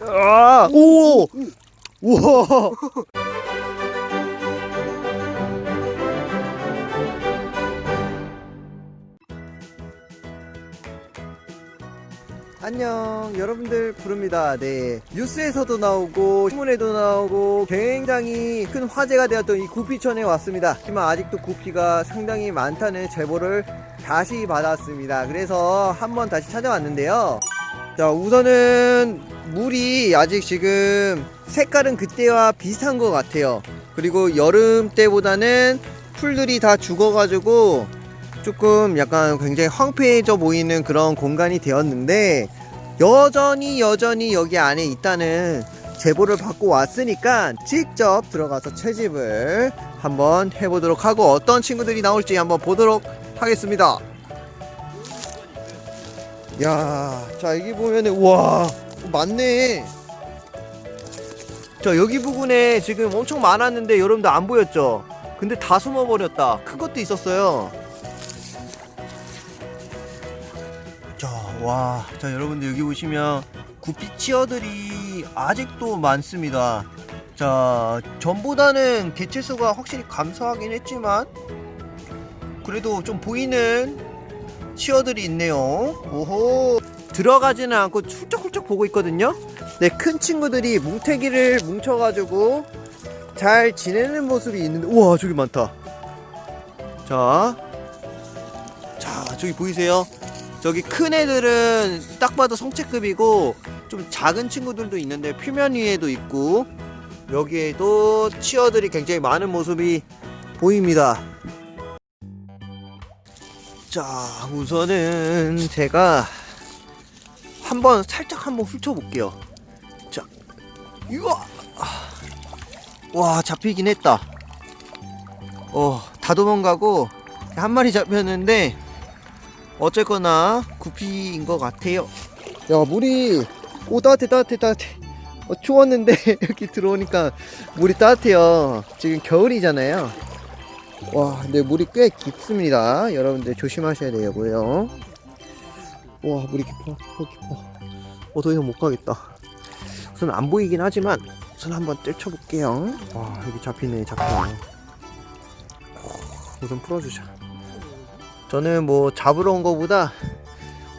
아, 오! 우와! 안녕 여러분들 부릅니다 네 뉴스에서도 나오고 신문에도 나오고 굉장히 큰 화제가 되었던 이 구피천에 왔습니다 하지만 아직도 구피가 상당히 많다는 제보를 다시 받았습니다 그래서 한번 다시 찾아왔는데요 자 우선은 물이 아직 지금 색깔은 그때와 비슷한 것 같아요. 그리고 여름 때보다는 풀들이 다 죽어가지고 조금 약간 굉장히 황폐해져 보이는 그런 공간이 되었는데 여전히 여전히 여기 안에 있다는 제보를 받고 왔으니까 직접 들어가서 채집을 한번 해보도록 하고 어떤 친구들이 나올지 한번 보도록 하겠습니다 야, 자 여기 보면은 와 많네. 자 여기 부분에 지금 엄청 많았는데 여러분들 안 보였죠? 근데 다 숨어버렸다. 큰 것도 있었어요. 자, 와, 자 여러분들 여기 보시면 구피 치어들이 아직도 많습니다. 자, 전보다는 개체 수가 확실히 감소하긴 했지만 그래도 좀 보이는 치어들이 있네요. 오호. 들어가지는 않고 훌쩍훌쩍 보고 있거든요. 네, 큰 친구들이 뭉태기를 뭉쳐가지고 잘 지내는 모습이 있는데, 우와, 저기 많다. 자, 자, 저기 보이세요? 저기 큰 애들은 딱 봐도 성체급이고, 좀 작은 친구들도 있는데, 표면 위에도 있고, 여기에도 치어들이 굉장히 많은 모습이 보입니다. 자 우선은 제가 한번 살짝 한번 훑어볼게요. 자 이거! 와 잡히긴 했다. 어다 도망가고 한 마리 잡혔는데 어쨌거나 구피인 것 같아요. 야 물이 오 따뜻해 따뜻해 따뜻해. 어, 추웠는데 여기 들어오니까 물이 따뜻해요. 지금 겨울이잖아요 와 근데 물이 꽤 깊습니다. 여러분들 조심하셔야 되고요. 와 물이 깊어 어 깊어. 어 더 이상 못 가겠다. 우선 안 보이긴 하지만 우선 한번 뜰쳐 볼게요. 와 여기 잡히네 잡히네 우선 풀어주자. 저는 뭐 잡으러 온 거보다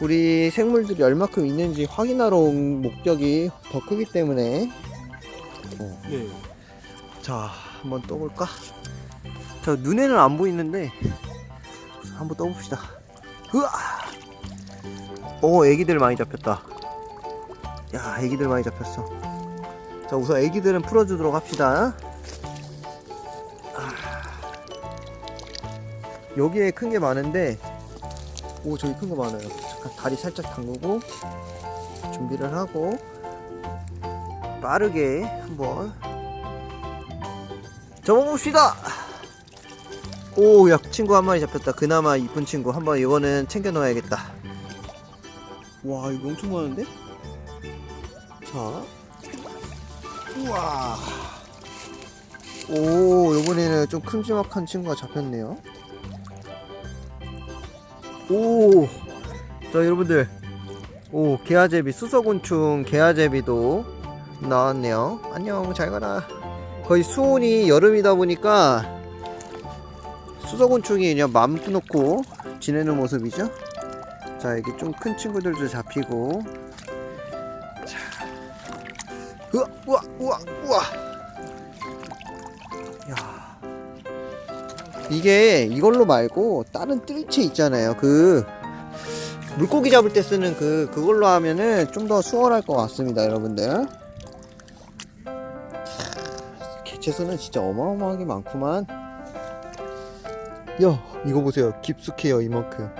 우리 생물들이 얼마큼 있는지 확인하러 온 목적이 더 크기 때문에. 어. 네. 자 한번 떠볼까 저 눈에는 안 보이는데 한번 떠봅시다. 으아 오 애기들 많이 잡혔다. 야 애기들 많이 잡혔어. 자 우선 애기들은 풀어주도록 합시다. 아. 여기에 큰 게 많은데 오 저기 큰 거 많아요. 잠깐 다리 살짝 담그고 준비를 하고 빠르게 한번 접어봅시다 오, 야, 친구 한 마리 잡혔다. 그나마 이쁜 친구. 한 번 이거는 챙겨 넣어야겠다. 와, 이거 엄청 많은데? 자. 우와. 오, 이번에는 좀 큼지막한 친구가 잡혔네요. 오. 자, 여러분들. 오, 개아제비, 수서곤충 개아제비도 나왔네요. 안녕, 잘 가라. 거의 수온이 여름이다 보니까 수소곤충이 그냥 맘 놓고 지내는 모습이죠? 자 여기 좀큰 친구들도 잡히고. 자. 우와 우와 우와 우와. 야. 이게 이걸로 말고 다른 뜰채 있잖아요. 그 물고기 잡을 때 쓰는 그 그걸로 하면은 좀 더 수월할 것 같습니다 여러분들. 개체수는 진짜 어마어마하게 많구만 야 이거 보세요. 깊숙해요 이만큼.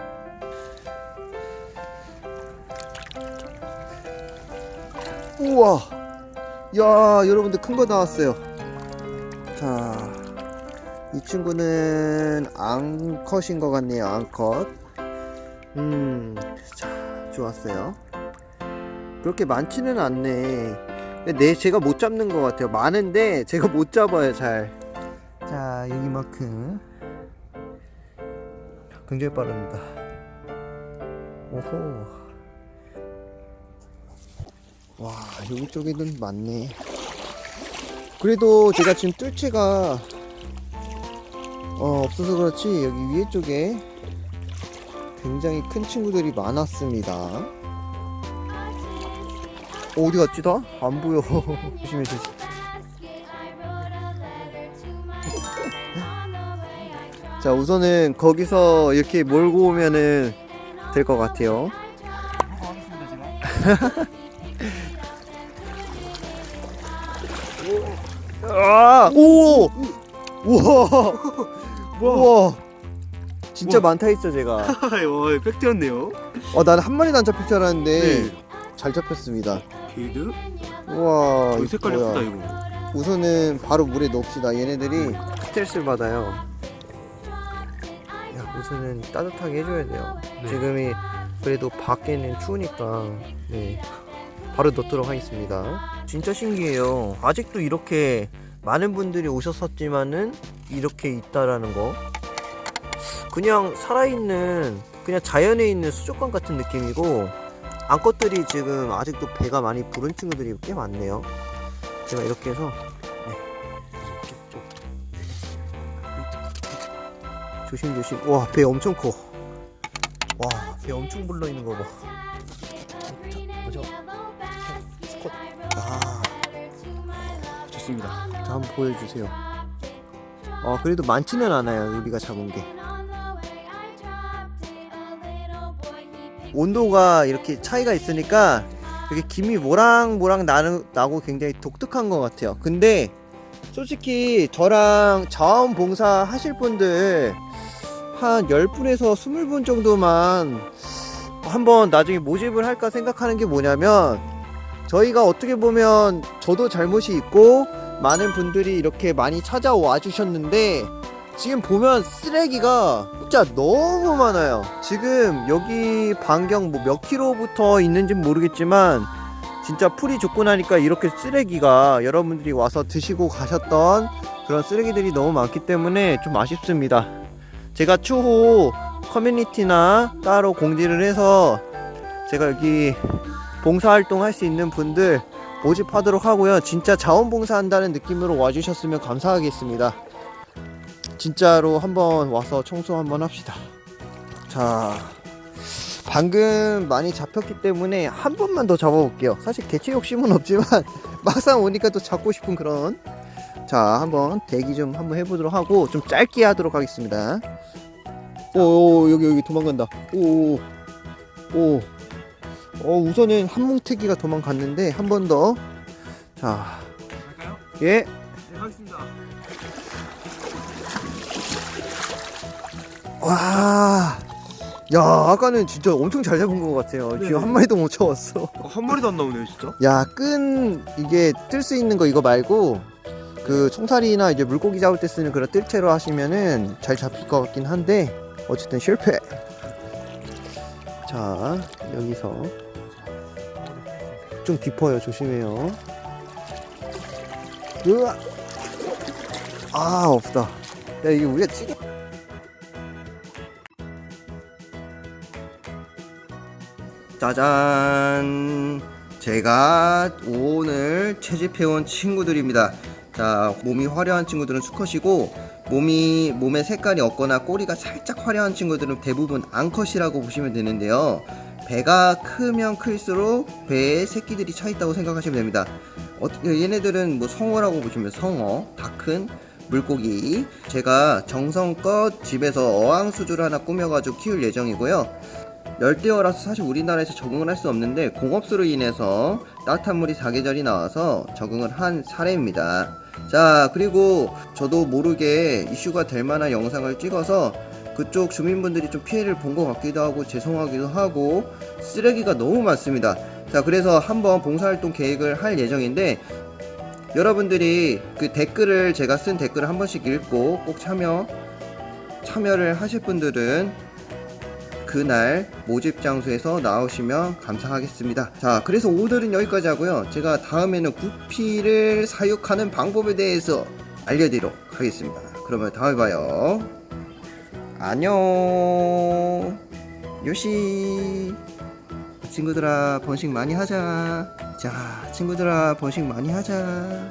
우와! 야 여러분들 큰 거 나왔어요. 자 이 친구는 앙컷인 것 같네요 앙컷. 음자 좋았어요. 그렇게 많지는 않네. 내 제가 못 잡는 것 같아요. 많은데 제가 못 잡아요 잘자 여기만큼 굉장히 빠릅니다. 오호. 와 여기 쪽에는 많네. 그래도 제가 지금 뜰채가 어, 없어서 그렇지 여기 위에 쪽에 굉장히 큰 친구들이 많았습니다. 어, 어디 갔지 다? 안 보여. 조심해 조심 자 우선은 거기서 이렇게 몰고 오면은 될 것 같아요. 아, 오! 우와! 우와! 진짜 우와. 많다 했죠, 제가. 와 팩트였네요. 어, 나는 한 마리도 안 잡힐 줄 알았는데, 네. 잘 잡혔습니다. 게이드? 우와. 이 색깔 뭐야. 예쁘다 이거. 우선은 바로 물에 넣읍시다. 얘네들이 스트레스를 받아요. 야, 우선은 따뜻하게 해줘야 돼요. 네. 지금이 그래도 밖에는 추우니까, 네. 바로 넣도록 하겠습니다. 진짜 신기해요. 아직도 이렇게 많은 분들이 오셨었지만은 이렇게 있다라는 거. 그냥 살아있는, 그냥 자연에 있는 수족관 같은 느낌이고, 암컷들이 지금 아직도 배가 많이 부른 친구들이 꽤 많네요. 제가 이렇게 해서, 조심조심. 와, 배 엄청 커. 와, 배 엄청 불러 있는 거 봐. 자, 먼저 스컷. 아, 좋습니다. 자, 한번 보여주세요. 어, 그래도 많지는 않아요. 우리가 잡은 게. 온도가 이렇게 차이가 있으니까 이렇게 김이 모락모락 나는, 나고 굉장히 독특한 것 같아요. 근데 솔직히 저랑 자원봉사 하실 분들 한 10분에서 20분 정도만 한번 나중에 모집을 할까 생각하는 게 뭐냐면 저희가 어떻게 보면 저도 잘못이 있고 많은 분들이 이렇게 많이 찾아와 주셨는데 지금 보면 쓰레기가 진짜 너무 많아요. 지금 여기 반경 뭐 몇 킬로부터 있는지 모르겠지만 진짜 풀이 죽고 나니까 이렇게 쓰레기가 여러분들이 와서 드시고 가셨던 그런 쓰레기들이 너무 많기 때문에 좀 아쉽습니다. 제가 추후 커뮤니티나 따로 공지를 해서 제가 여기 봉사활동 할 수 있는 분들 모집하도록 하고요. 진짜 자원봉사 한다는 느낌으로 와주셨으면 감사하겠습니다. 진짜로 한번 와서 청소 한번 합시다. 자, 방금 많이 잡혔기 때문에 한 번만 더 잡아볼게요. 사실 개체 욕심은 없지만 막상 오니까 또 잡고 싶은 그런. 자, 한번 대기 좀 한번 해보도록 하고 좀 짧게 하도록 하겠습니다. 오, 오 여기 여기 도망간다. 오, 오, 오. 어, 우선은 한뭉태기가 도망갔는데 한 번 더. 자, 갈까요? 예. 네 하겠습니다. 와. 야, 아까는 진짜 엄청 잘 잡은 것 같아요. 네. 지금 한 마리도 못 잡았어. 어, 한 마리도 안 나오네요 진짜. 야, 끈 이게 뜰 수 있는 거 이거 말고 그 총살이나 이제 물고기 잡을 때 쓰는 그런 뜰채로 하시면은 잘 잡힐 것 같긴 한데 어쨌든 실패. 자, 여기서 좀 깊어요. 조심해요. 으아. 아, 없다. 야, 이게 우리가 찌개 짜잔 제가 오늘 채집해온 친구들입니다 자 몸이 화려한 친구들은 수컷이고 몸이 몸의 색깔이 없거나 꼬리가 살짝 화려한 친구들은 대부분 암컷이라고 보시면 되는데요. 배가 크면 클수록 배에 새끼들이 차 있다고 생각하시면 됩니다. 어, 얘네들은 뭐 성어라고 보시면 성어 다 큰 물고기. 제가 정성껏 집에서 어항수조를 하나 꾸며가지고 키울 예정이고요. 열대어라서 사실 우리나라에서 적응을 할 수 없는데 공업수로 인해서 따뜻한 물이 사계절이 나와서 적응을 한 사례입니다. 자 그리고 저도 모르게 이슈가 될 만한 영상을 찍어서 그쪽 주민분들이 좀 피해를 본 것 같기도 하고 죄송하기도 하고 쓰레기가 너무 많습니다. 자 그래서 한번 봉사활동 계획을 할 예정인데 여러분들이 그 댓글을 제가 쓴 댓글을 한 번씩 읽고 꼭 참여 참여를 하실 분들은 그날 모집 장소에서 나오시면 감사하겠습니다. 자, 그래서 오늘은 여기까지 하고요. 제가 다음에는 구피를 사육하는 방법에 대해서 알려드리도록 하겠습니다. 그러면 다음에 봐요. 안녕. 요시. 친구들아 번식 많이 하자 자 친구들아 번식 많이 하자